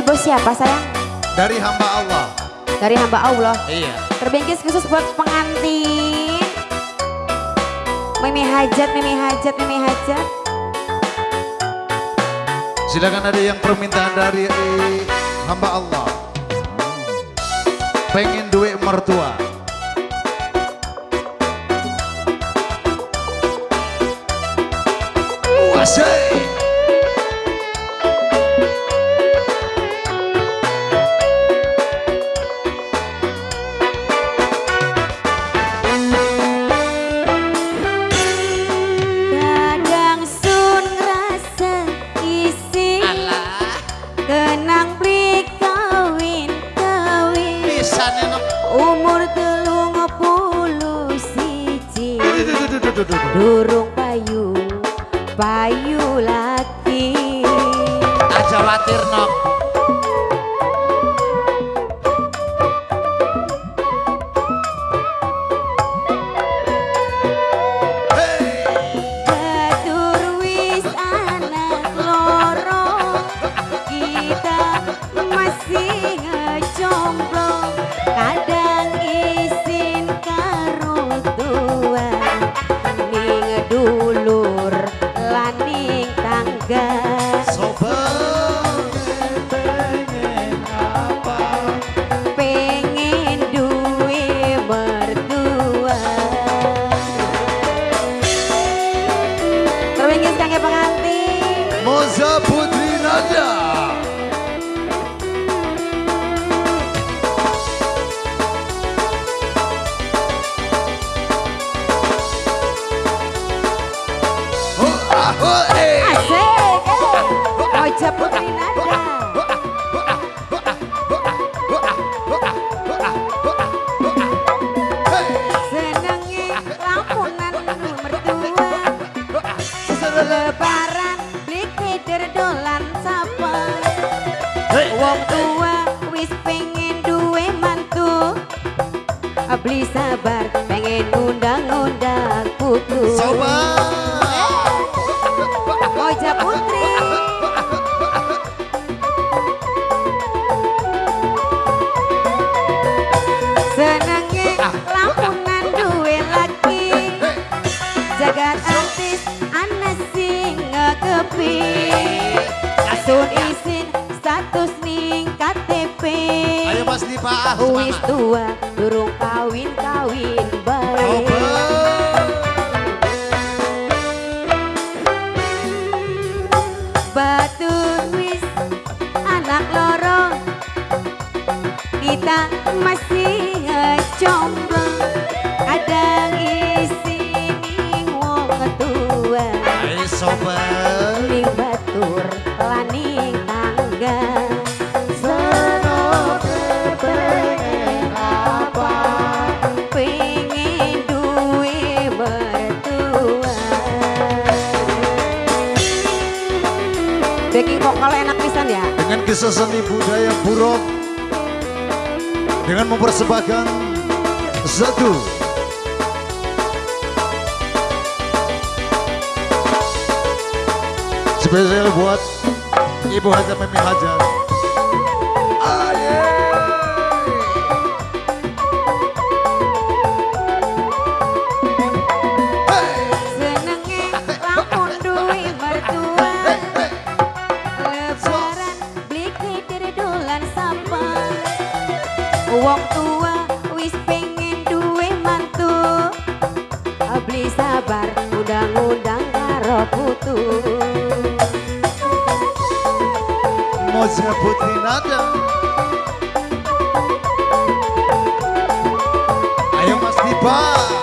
Dari bos siapa sayang? Dari hamba Allah. Dari hamba Allah. Iya. Terbingkis khusus buat pengantin. Mimi hajat, mimi hajat, mimi hajat. Silakan ada yang permintaan dari hamba Allah. Pengen duit mertua. Durung payu, payu Terbingkis kangge pengantin Moza Putri Nada. Lebaran beli dolan sapa? Wong tua wis pengen duwe mantu. Beli sabar pengen undang-undang kutu. Sobat. Wis tua durung kawin-kawin baik Sobat. Batur wis anak loro Kita masih ngejomblo Kadang isi wong tua sobat. Kisah seni budaya buruk dengan mempersembahkan satu spesial buat Ibu Haja Mimi Haja. Aye. Senenge Wong tua wis pengen duwe mantu Beli sabar undang-undang karo putu Moza Putri Nada. Ayo Mas Dipa.